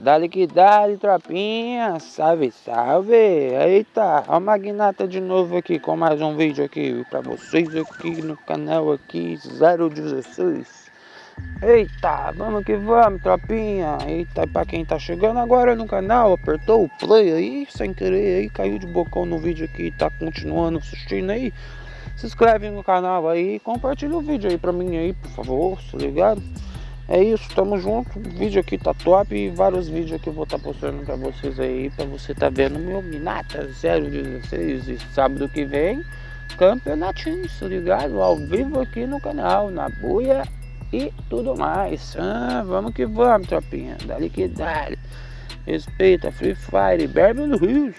Dale que dale, tropinha. Salve, salve. Eita, a Magnata de novo aqui com mais um vídeo aqui pra vocês aqui no canal aqui 016. Eita, vamos que vamos, tropinha. Eita, pra quem tá chegando agora no canal, apertou o play aí, sem querer aí, caiu de bocão no vídeo aqui, tá continuando assistindo aí. Se inscreve no canal aí, compartilha o vídeo aí pra mim aí, por favor, tá ligado? É isso, tamo junto. O vídeo aqui tá top e vários vídeos que eu vou estar tá postando pra vocês aí, pra você tá vendo meu Minata 016 e sábado que vem, campeonatinho, tá ligado? Ao vivo aqui no canal, na buia e tudo mais. Ah, vamos que vamos, tropinha. Dali que dali. Respeita Free Fire, Beverly Hills.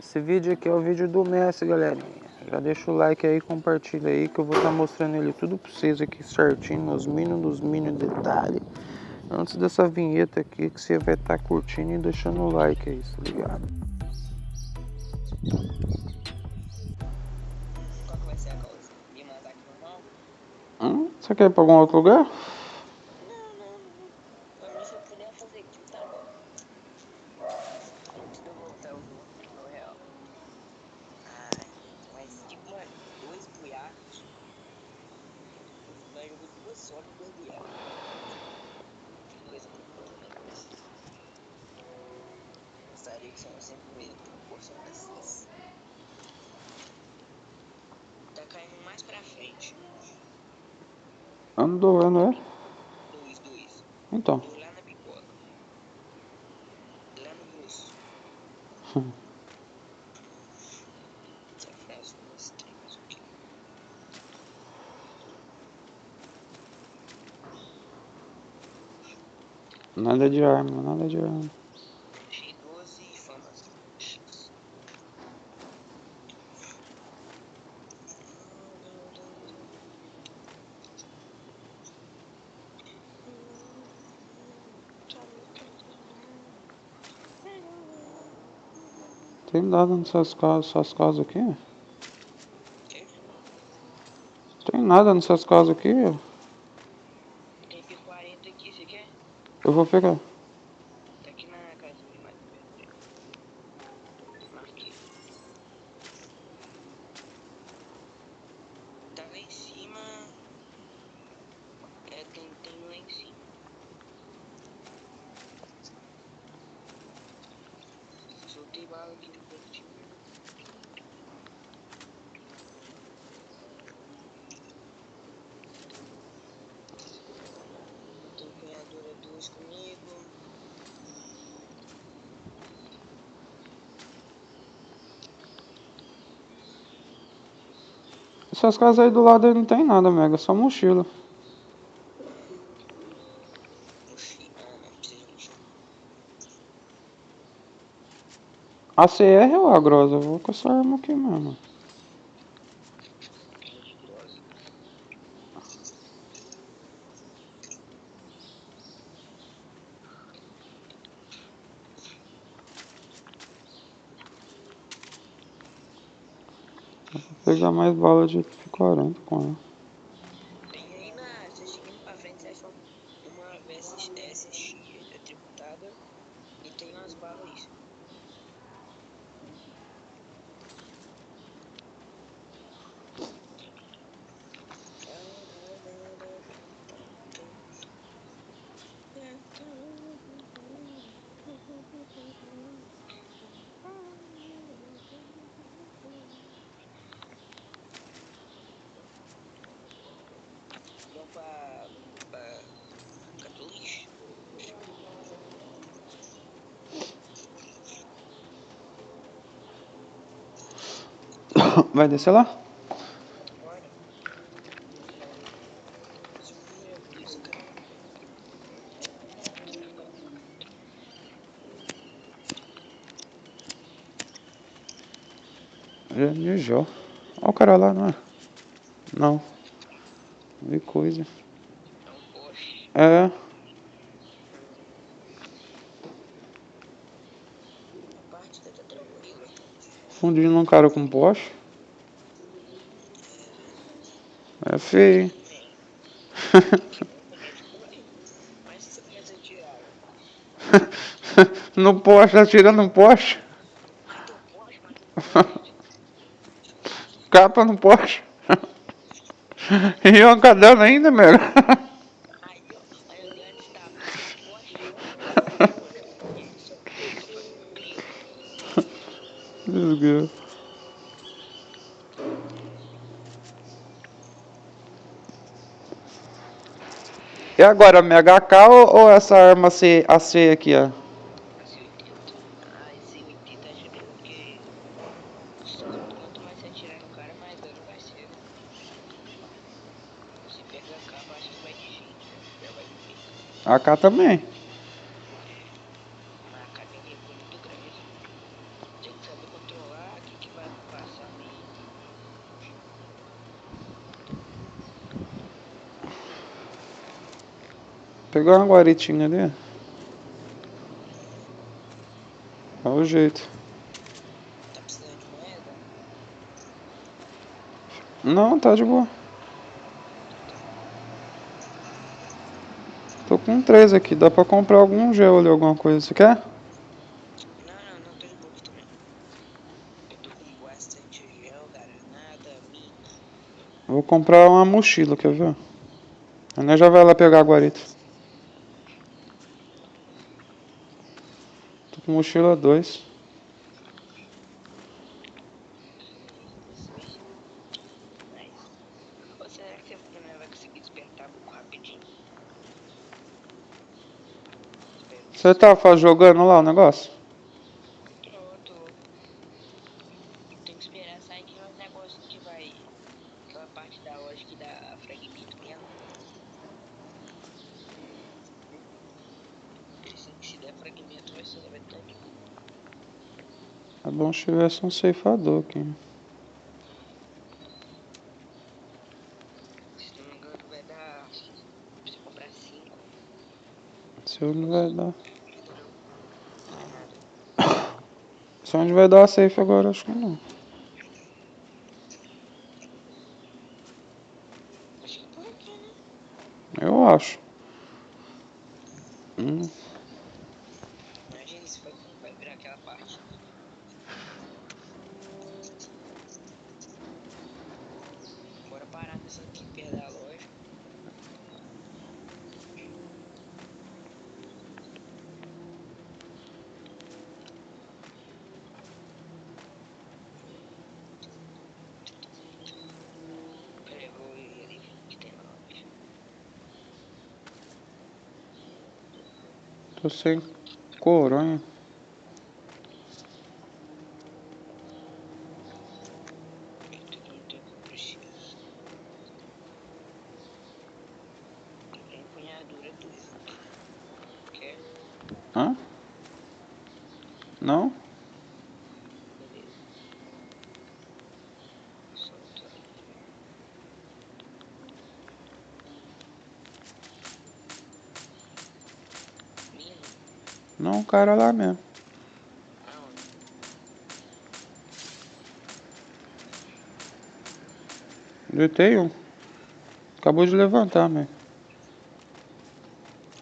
Esse vídeo aqui é o vídeo do Messi, galerinha. Já deixa o like aí, compartilha aí que eu vou estar tá mostrando ele tudo pra vocês aqui certinho, nos mínimos, nos mínimos detalhes. Antes dessa vinheta aqui que você vai estar tá curtindo e deixando o like aí, tá ligado? Qual que vai ser a causa? Me mandar aqui normal? Hum? Você quer ir pra algum outro lugar? só de bobear. Coisa Gostaria que são sempre proporcionais. Tá caindo mais pra frente. Andou, não é? Dois, dois. Então. Lá na pipoca. Lá no grosso. Nada de arma, nada Tem nada nessas casas, essas casas aqui? Tem nada nessas casas aqui? Eu vou pegar. Tá aqui na casinha mais Marquei. Tá lá em cima. É, tem, tem lá em cima. Soltei bala aqui no cantinho. Temperatura 2 comigo. Essas casas aí do lado aí não tem nada, Mega, só mochila. ACR ou a Grosa? Eu vou com essa arma aqui mesmo. Pegar mais bala de F40 com ela. Tem aí na. Você seguindo pra frente, você acha uma VSX tributada e tem umas balas aí. pra, pra Catuliche. Vai descer lá? Janijó. Olha o cara lá, não é? Não. Vi coisa. É. Fundindo um cara com poste. É feio. no poste, atirando no poste. Capa no poste. E ainda, eu antes tá. Poste. Desgraça. E agora, MHK ou, ou essa arma C, AC aqui, ó? Ah, esse 80 acho que porque. Quanto mais você atirar no cara, mais dano vai ser. Se pega a capa, acho que vai de gente, né? Já vai ver. AK também. Mas a capa tem recuo muito grande. Tem que saber controlar o que, que vai passar ali. Pegou uma guaritinha ali. Olha o jeito. Tá precisando de moeda? Não, tá de boa. Tô com três aqui, dá pra comprar algum gel ali, alguma coisa. Você quer? Não, não, não, tô de boa também. Eu tô com bastante gel, granada, mina. Vou comprar uma mochila, quer ver? A nós já vai lá pegar a guarita. Tô com mochila 2. Mas. Ou será que você não vai conseguir despertar muito rapidinho? Espero que Você tá fa- jogando lá o negócio? Pronto. Tem que esperar sair aquele negócio que vai. Aquela parte da loja que dá fragmento mesmo. Porque se, se der fragmento vai ser boa. É bom se tivesse um ceifador aqui. Se não me engano vai dar. você comprar 5. Se onde vai dar. Não é nada. Se onde vai dar a safe agora, acho que não. Acho que por aqui, né? Eu acho. Hum, Imagina se vai, vai virar aquela parte. Bora parar aqui perto da loja. Tem tô sem coronha. Tudo não tem o que eu preciso. Comprei empunhadura dois aqui. Quer? Hã? Não? Não, o cara lá mesmo. Deitei um. Acabou de levantar, meu.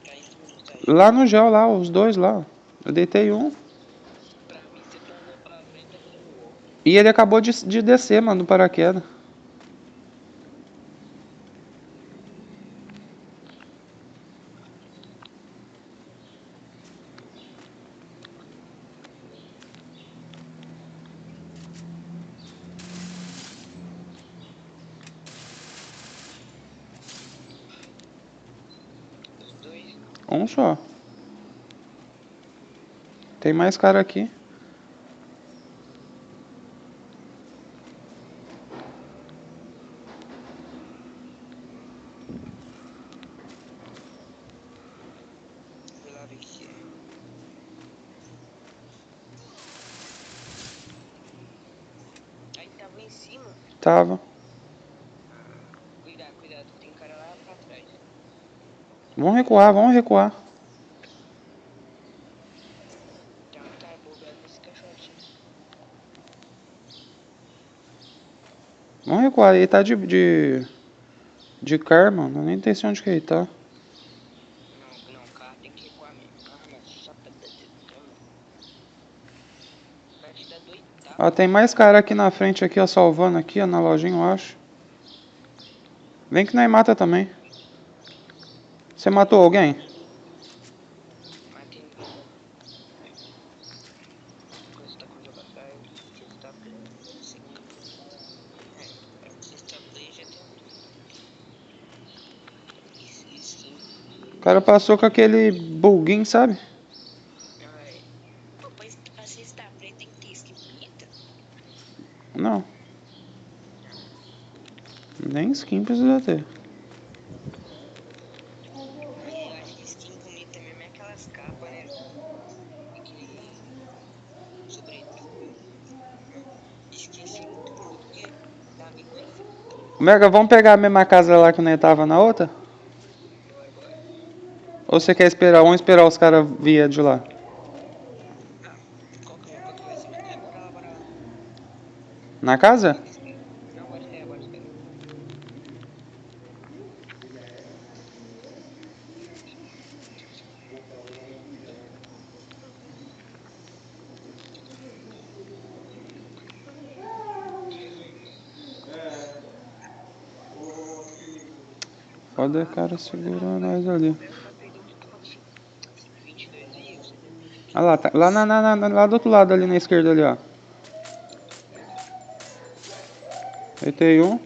Tá em cima, tá aí. Lá no gel, lá, os dois lá. Eu deitei um. E ele acabou de, de descer, mano, no paraquedas. Os dois. Um só. Tem mais cara aqui. Aí tava em cima. Tava. Cuidado, cuidado, tem cara lá pra trás. Vamos recuar, vamos recuar. recuar. Ele tá de. de. de karma, eu nem tem onde que ele tá. Ó, tem mais cara aqui na frente, aqui, ó, salvando aqui, ó, na lojinha, eu acho. Vem que nós mata também. Você matou alguém? O cara passou com aquele buguinho, sabe? Não. Nem skin precisa ter. Mas eu acho que skin bonita mesmo é aquelas capas, né? Aquele. Sobretudo. Esqueci muito bom, porque tá bem conhecido. Mega, vamos pegar a mesma casa lá que nós tava na outra? Ou você quer esperar? Vamos esperar os caras vir de lá. Ah, qual que é? Qual que vai Olha lá, tá, lá, na, na, na- lá do outro lado, ali na esquerda ali, ó. Deitei um.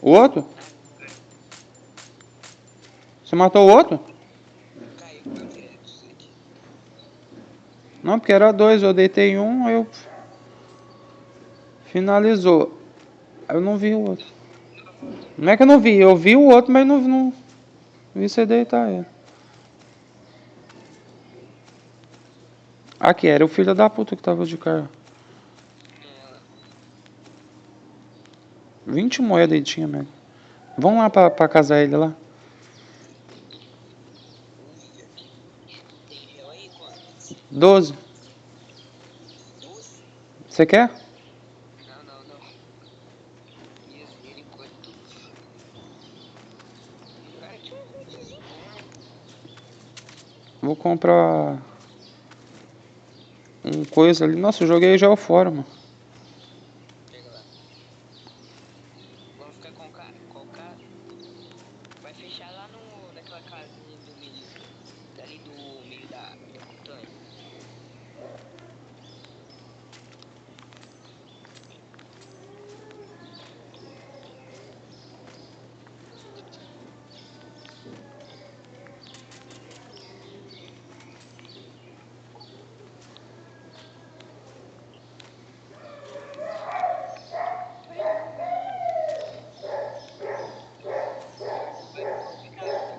O outro? Você matou o outro? Não, porque era dois, eu deitei um, eu. Finalizou. Eu não vi o outro. Não é que eu não vi, eu vi o outro, mas não, não vi você deitar ele. Aqui, era o filho da puta que tava de carro. Ela. 20 moedas ele tinha, mesmo. Vamos lá pra, pra casar ele lá. Tem gel aí, quanto? 12. 12? Você quer? Não, não, não. Misericórdia. Cara, tinha um coisinho. Vou comprar um coisa ali. Nossa, eu joguei já o fora, mano. Pega lá. Vamos ficar com o cara. Com o cara. Vai fechar lá no, naquela casinha do meio. Dali do meio da, da montanha.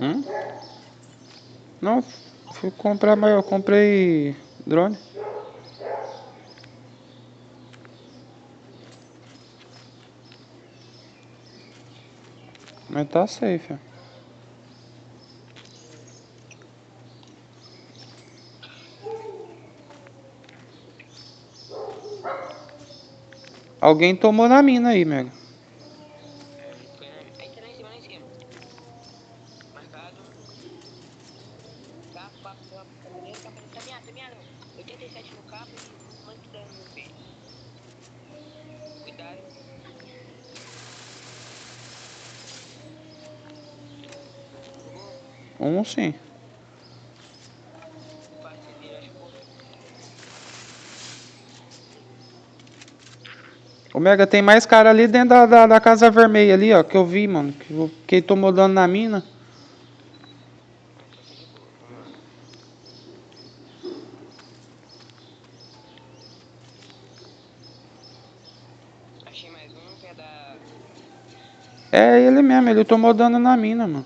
Hum? Não, fui comprar, eu comprei drone. Mas tá safe. Alguém tomou na mina aí, Mega. Foi na, aí tá lá em cima, lá em cima. Marcado. Capa, capa, capa, caminhando, capa, tá miado, tá miado. 87 no capa e quanto dano no pé. Cuidado. Jogou? Um sim. O Mega, tem mais cara ali dentro da, da, da casa vermelha ali, ó, que eu vi, mano. Que, que tomou dano na mina. É da. É ele mesmo, ele tomou dano na mina, mano.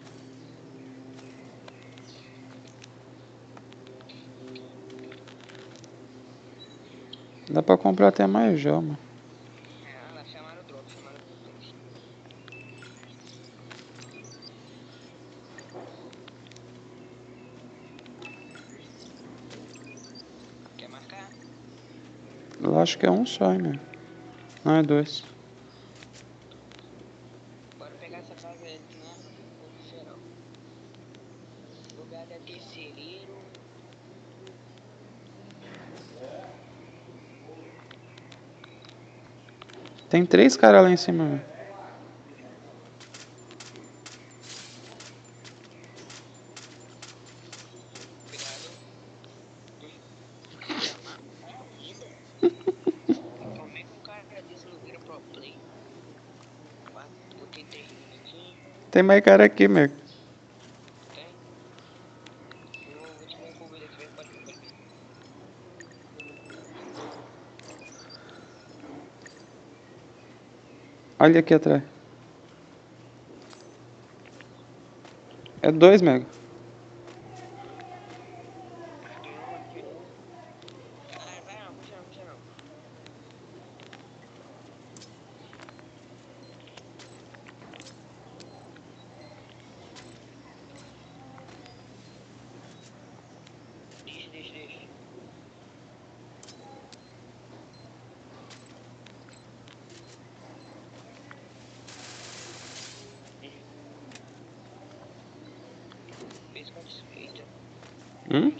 Dá pra comprar até mais já, mano. Lá, chamaram o drop, chamaram o drop. Quer marcar? Eu acho que é um só, hein, meu. Não, é dois. Bora pegar essa casa aí, né? No geral. Lugar da terceireiro. Tem três caras lá em cima. Tem mais cara aqui, meu. Tem? Eu vou te dar um cover aqui, vai, pode vir, pode vir. Olha aqui atrás. É dois, mega. Deixa, deixa. Fez com suspeita. Hum? Mina, do cara, eu falei isso que eu vou querer na minha, quase morreu.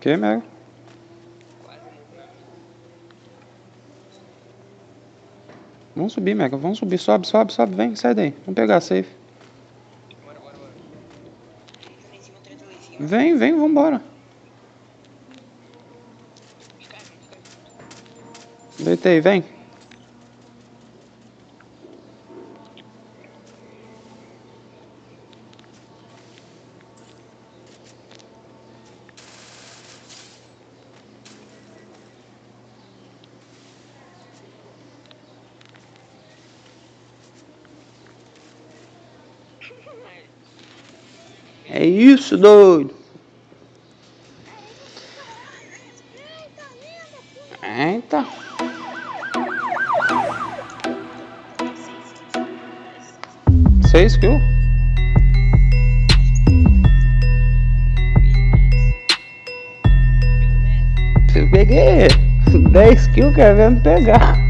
Que, mega? Vamos subir, mega. Vamos subir. Sobe, sobe, sobe. Vem, sai daí. Vamos pegar a safe. Vem, vem, vambora. Deitei, vem. Isso, doido. Eita. Seis kills? Peguei 10 kills querendo pegar.